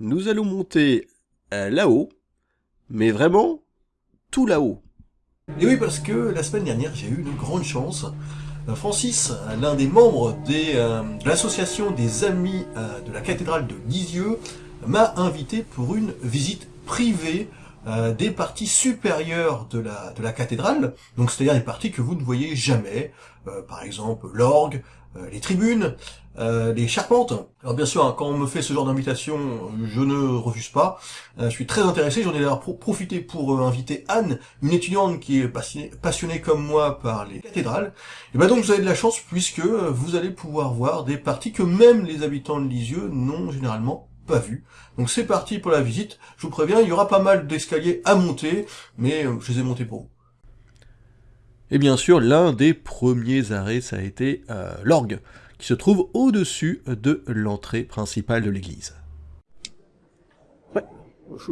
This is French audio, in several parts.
nous allons monter euh, là-haut, mais vraiment tout là-haut. Et oui, parce que la semaine dernière, j'ai eu une grande chance. Euh, Francis, l'un des membres euh, de l'association des Amis euh, de la cathédrale de Lisieux, m'a invité pour une visite privée euh, des parties supérieures de la, de la cathédrale, donc c'est-à-dire des parties que vous ne voyez jamais, euh, par exemple l'orgue, euh, les tribunes, les charpentes. Alors bien sûr, hein, quand on me fait ce genre d'invitation, je ne refuse pas. Je suis très intéressé, j'en ai d'ailleurs pro- profité pour inviter Anne, une étudiante qui est passionnée, comme moi par les cathédrales. Et ben donc vous avez de la chance puisque vous allez pouvoir voir des parties que même les habitants de Lisieux n'ont généralement vues. Donc c'est parti pour la visite. Je vous préviens, il y aura pas mal d'escaliers à monter, mais euh, je les ai montés pour vous. Et bien sûr, l'un des premiers arrêts, ça a été euh, l'orgue, qui se trouve au-dessus de l'entrée principale de l'église.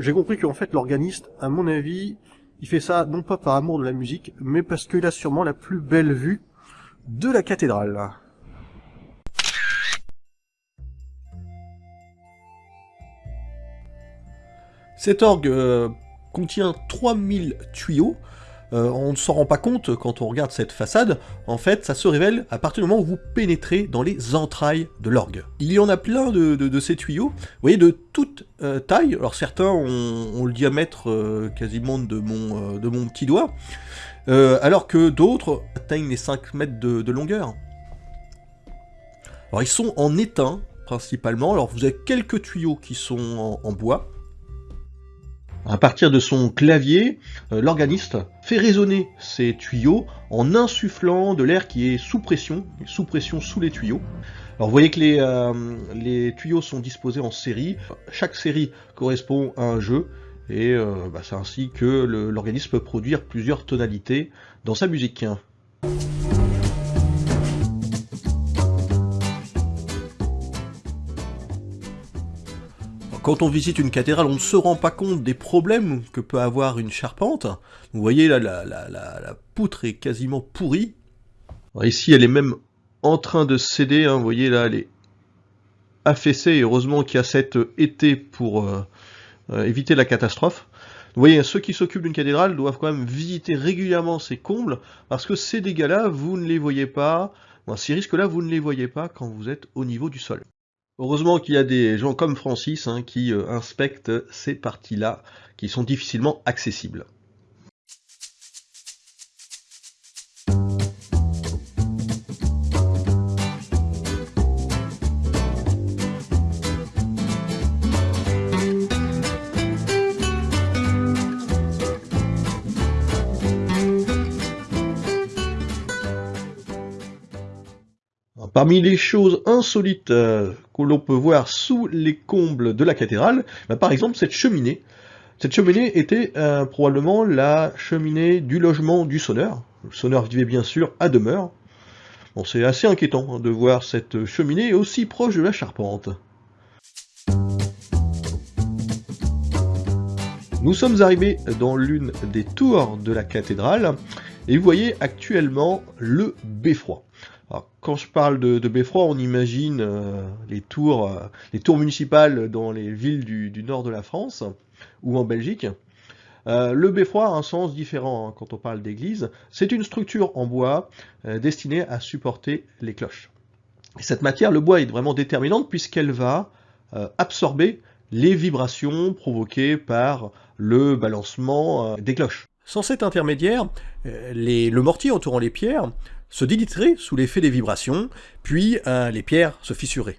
J'ai compris qu'en fait l'organiste, à mon avis, il fait ça non pas par amour de la musique, mais parce qu'il a sûrement la plus belle vue de la cathédrale. Cet orgue euh, contient 3000 tuyaux. Euh, on ne s'en rend pas compte quand on regarde cette façade. En fait, ça se révèle à partir du moment où vous pénétrez dans les entrailles de l'orgue. Il y en a plein de, ces tuyaux, vous voyez, de toute euh, taille. Alors certains ont, le diamètre quasiment de mon, de petit doigt, alors que d'autres atteignent les 5 mètres de, longueur. Alors ils sont en étain, principalement. Alors vous avez quelques tuyaux qui sont en bois. À partir de son clavier, euh, l'organiste fait résonner ces tuyaux en insufflant de l'air qui est sous pression, sous pression sous les tuyaux. Alors vous voyez que les, euh, tuyaux sont disposés en série, chaque série correspond à un jeu, et euh, bah, c'est ainsi que l'organisme peut produire plusieurs tonalités dans sa musique. Quand on visite une cathédrale, on ne se rend pas compte des problèmes que peut avoir une charpente. Vous voyez là, la, poutre est quasiment pourrie. Ici, elle est même en train de céder. hein. Vous voyez là, elle est affaissée. Et heureusement qu'il y a cet été pour euh, euh, éviter la catastrophe. Vous voyez, ceux qui s'occupent d'une cathédrale doivent quand même visiter régulièrement ces combles, parce que ces dégâts-là, vous ne les voyez pas, ces risques-là, vous ne les voyez pas quand vous êtes au niveau du sol. Heureusement qu'il y a des gens comme Francis hein, qui euh, inspectent ces parties-là qui sont difficilement accessibles. Parmi les choses insolites euh, l'on peut voir sous les combles de la cathédrale, bah, par exemple cette cheminée. Cette cheminée était euh, probablement la cheminée du logement du sonneur. Le sonneur vivait bien sûr à demeure. Bon, c'est assez inquiétant hein, de voir cette cheminée aussi proche de la charpente. Nous sommes arrivés dans l'une des tours de la cathédrale et vous voyez actuellement le beffroi. Quand je parle de, beffroi, on imagine euh, les, tours, euh, les tours municipales dans les villes du, nord de la France ou en Belgique. Euh, le beffroi a un sens différent hein, quand on parle d'église. C'est une structure en bois destinée à supporter les cloches. Et cette matière, le bois, est vraiment déterminante puisqu'elle va absorber les vibrations provoquées par le balancement des cloches. Sans cet intermédiaire, le mortier entourant les pierres se déliterait sous l'effet des vibrations, puis euh, les pierres se fissuraient.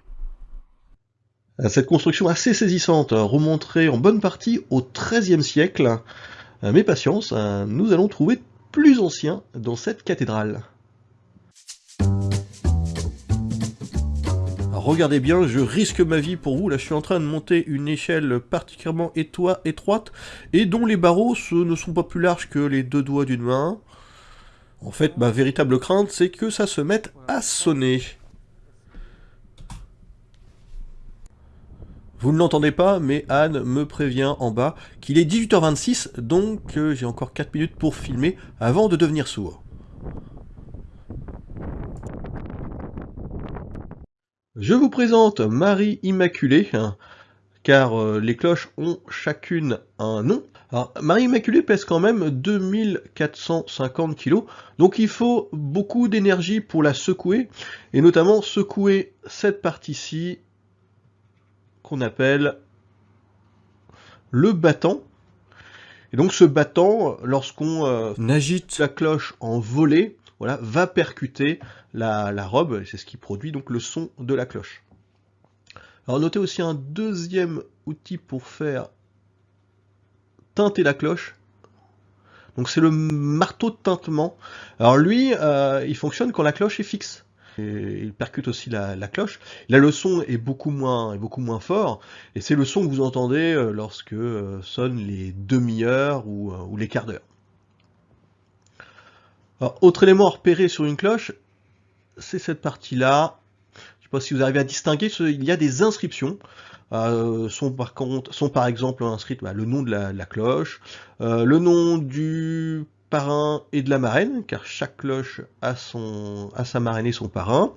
Euh, Cette construction assez saisissante euh, remonterait en bonne partie au XIIIe siècle. Euh, Mais patience, nous allons trouver plus ancien dans cette cathédrale. Regardez bien, je risque ma vie pour vous. Là, je suis en train de monter une échelle particulièrement étroite et dont les barreaux ce ne sont pas plus larges que les deux doigts d'une main. En fait, ma véritable crainte, c'est que ça se mette à sonner. Vous ne l'entendez pas, mais Anne me prévient en bas qu'il est 18h26, donc euh, j'ai encore 4 minutes pour filmer avant de devenir sourd. Je vous présente Marie Immaculée, hein, car euh, les cloches ont chacune un nom. Alors, Marie Immaculée pèse quand même 2450 kg, donc il faut beaucoup d'énergie pour la secouer, et notamment secouer cette partie-ci qu'on appelle le battant. Et donc ce battant, lorsqu'on euh, agite la cloche en volée, voilà, va percuter la, la robe, et c'est ce qui produit donc le son de la cloche. Alors notez aussi un deuxième outil pour faire teinter la cloche. Donc c'est le marteau de tintement. Alors lui, euh, il fonctionne quand la cloche est fixe. Et il percute aussi la, cloche. Là, le son est beaucoup moins, est beaucoup moins fort, et c'est le son que vous entendez euh, lorsque euh, sonnent les demi-heures ou, les quarts d'heure. autre élément à sur une cloche, c'est cette partie-là pas si vous arrivez à distinguer, il y a des inscriptions. Euh, sont par exemple inscrites bah, le nom de la, cloche, euh, le nom du parrain et de la marraine, car chaque cloche a sa marraine et son parrain.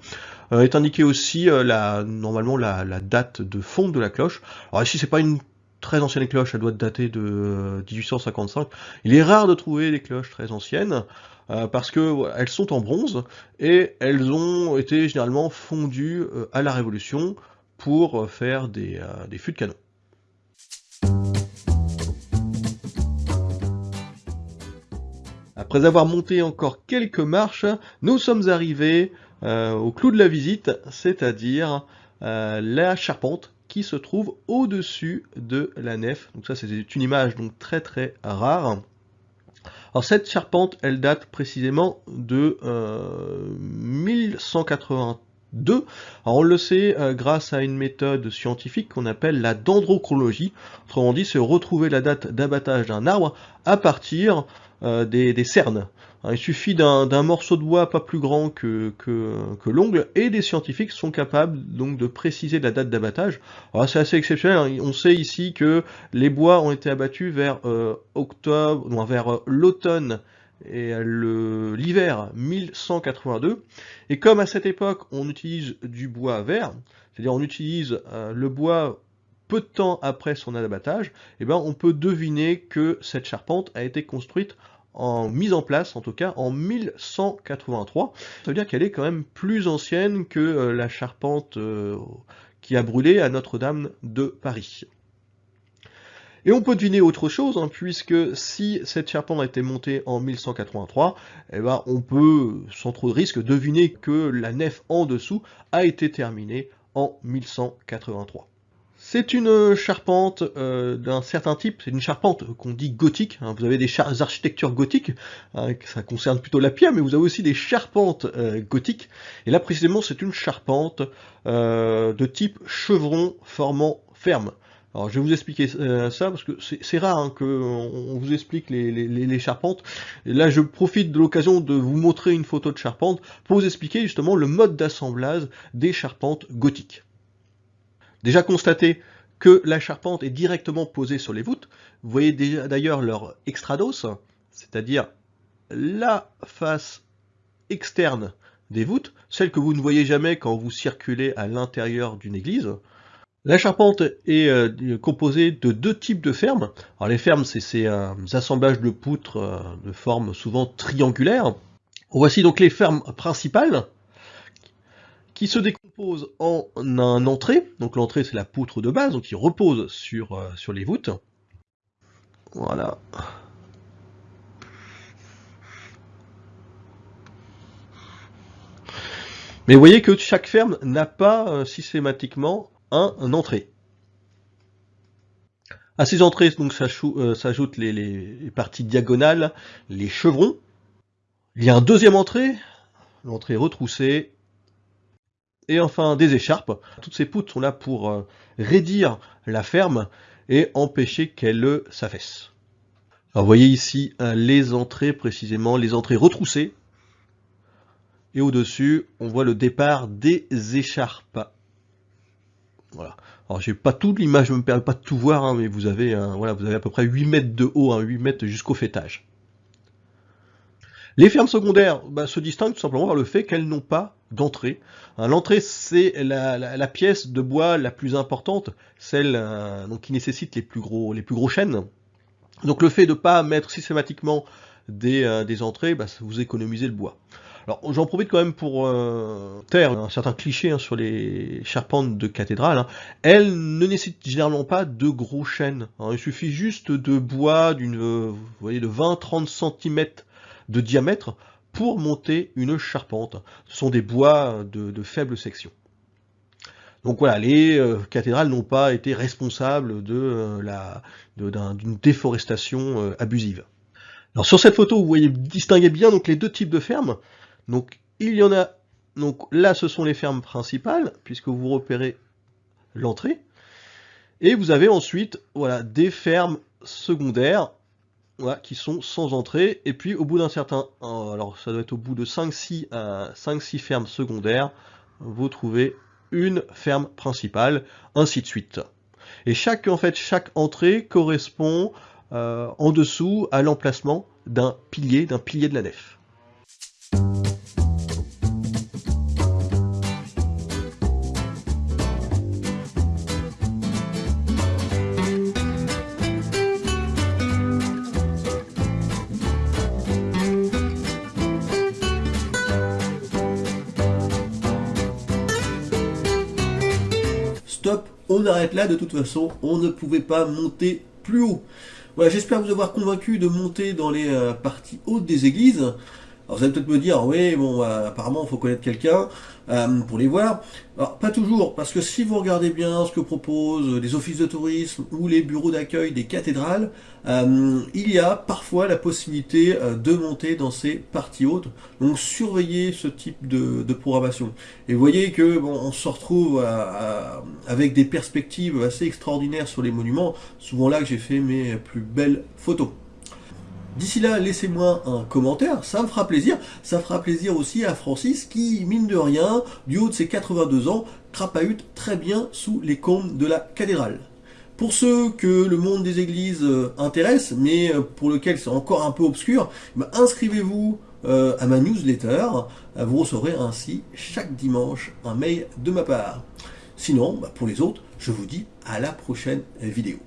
Euh, est indiqué aussi normalement la, date de fonte de la cloche. Alors ici c'est pas une très ancienne cloche, elle doit dater de 1855. Il est rare de trouver des cloches très anciennes. Parce que elles sont en bronze et elles ont été généralement fondues à la Révolution euh, faire des, euh, fûts de canon. Après avoir monté encore quelques marches, nous sommes arrivés euh, au clou de la visite, c'est-à-dire la charpente qui se trouve au-dessus de la nef. Donc ça c'est une image donc très très rare. Alors cette charpente, elle date précisément de euh, 1183 2. Alors on le sait euh, grâce à une méthode scientifique qu'on appelle la dendrochronologie, autrement dit c'est retrouver la date d'abattage d'un arbre à partir euh, des, des, cernes. Il suffit d'un morceau de bois pas plus grand que, l'ongle et des scientifiques sont capables donc de préciser la date d'abattage. C'est assez exceptionnel, hein. on sait ici que les bois ont été abattus vers euh, octobre, non, vers l'automne et l'hiver 1182, et comme à cette époque on utilise du bois vert, c'est-à-dire on utilise euh, le bois peu de temps après son abattage, eh ben on peut deviner que cette charpente a été construite en mise en place, en tout cas en 1183. Ça veut dire qu'elle est quand même plus ancienne que euh, la charpente euh, qui a brûlé à Notre-Dame de Paris. Et on peut deviner autre chose, hein, puisque si cette charpente a été montée en 1183, eh ben, on peut, sans trop de risque, deviner que la nef en dessous a été terminée en 1183. C'est une charpente euh, d'un certain type, c'est une charpente qu'on dit gothique, hein. vous avez des architectures gothiques, hein, ça concerne plutôt la pierre, mais vous avez aussi des charpentes euh, gothiques, et là précisément c'est une charpente euh, de type chevron formant ferme. Alors je vais vous expliquer ça parce que c'est rare hein, qu'on vous explique les, charpentes. Là je profite de l'occasion de vous montrer une photo de charpente pour vous expliquer justement le mode d'assemblage des charpentes gothiques déjà constaté que la charpente est directement posée sur les voûtes. Vous voyez d'ailleurs leur extrados, c'est-à-dire la face externe des voûtes, celle que vous ne voyez jamais quand vous circulez à l'intérieur d'une église. La charpente est euh, composée de deux types de fermes. Les fermes, c'est ces assemblages de poutres euh, de forme souvent triangulaire. Voici donc les fermes principales, qui se décompose en un entrée. Donc l'entrée c'est la poutre de base, qui repose sur, euh, sur les voûtes. Voilà. Mais vous voyez que chaque ferme n'a pas euh, systématiquement un, entrée. À ces entrées donc euh, s'ajoutent les, parties diagonales, les chevrons. Il y a un deuxième entrée, l'entrée retroussée, et enfin des écharpes. Toutes ces poutres sont là pour euh, raidir la ferme et empêcher qu'elle s'affaisse. Alors voyez ici euh, les entrées précisément, les entrées retroussées. Et au-dessus, on voit le départ des écharpes. Voilà. Alors j'ai pas tout, l'image ne me permet pas de tout voir, hein, mais vous avez, voilà, vous avez à peu près 8 mètres de haut, 8 hein, mètres jusqu'au fêtage. Les fermes secondaires bah, se distinguent tout simplement par le fait qu'elles n'ont pas d'entrée. Hein, l'entrée, c'est la, pièce de bois la plus importante, celle euh, qui nécessite les plus gros, les plus gros chênes. Donc le fait de ne pas mettre systématiquement des, euh, entrées, bah, vous économisez le bois. Alors j'en profite quand même pour euh, taire un certain cliché hein, sur les charpentes de cathédrale. Hein. Elles ne nécessitent généralement pas de gros chênes. Hein. Il suffit juste de bois d'une, vous voyez, de 20-30 cm de diamètre pour monter une charpente. Ce sont des bois de, faible section. Donc voilà, les euh, cathédrales n'ont pas été responsables de euh, la d'une déforestation euh, abusive. Alors sur cette photo, vous voyez distinguer bien donc les deux types de fermes. Donc il y en a donc là ce sont les fermes principales puisque vous repérez l'entrée et vous avez ensuite voilà des fermes secondaires qui sont sans entrée. Et puis au bout d'un certain, euh, alors ça doit être au bout de 5-6 euh, fermes secondaires, vous trouvez une ferme principale, ainsi de suite. Et chaque, en fait, chaque entrée correspond euh, en dessous à l'emplacement d'un pilier, d'un pilier de la nef. On arrête là, de toute façon, on ne pouvait pas monter plus haut. Voilà, j'espère vous avoir convaincu de monter dans les euh, parties hautes des églises. Alors vous allez peut-être me dire, oui, bon, bah, apparemment, il faut connaître quelqu'un euh, pour les voir. Alors, pas toujours, parce que si vous regardez bien ce que proposent les offices de tourisme ou les bureaux d'accueil des cathédrales, euh, il y a parfois la possibilité euh, de monter dans ces parties hautes. Donc, surveillez ce type de, programmation. Et voyez que bon, on se retrouve avec des perspectives assez extraordinaires sur les monuments. Souvent là que j'ai fait mes plus belles photos. D'ici là, laissez-moi un commentaire, ça me fera plaisir. Ça fera plaisir aussi à Francis qui, mine de rien, du haut de ses 82 ans, crapahute très bien sous les combles de la cathédrale. Pour ceux que le monde des églises euh, intéresse, mais euh, pour lequel c'est encore un peu obscur, bah, inscrivez-vous euh, à ma newsletter. Vous recevrez ainsi chaque dimanche un mail de ma part. Sinon, bah, pour les autres, je vous dis à la prochaine vidéo.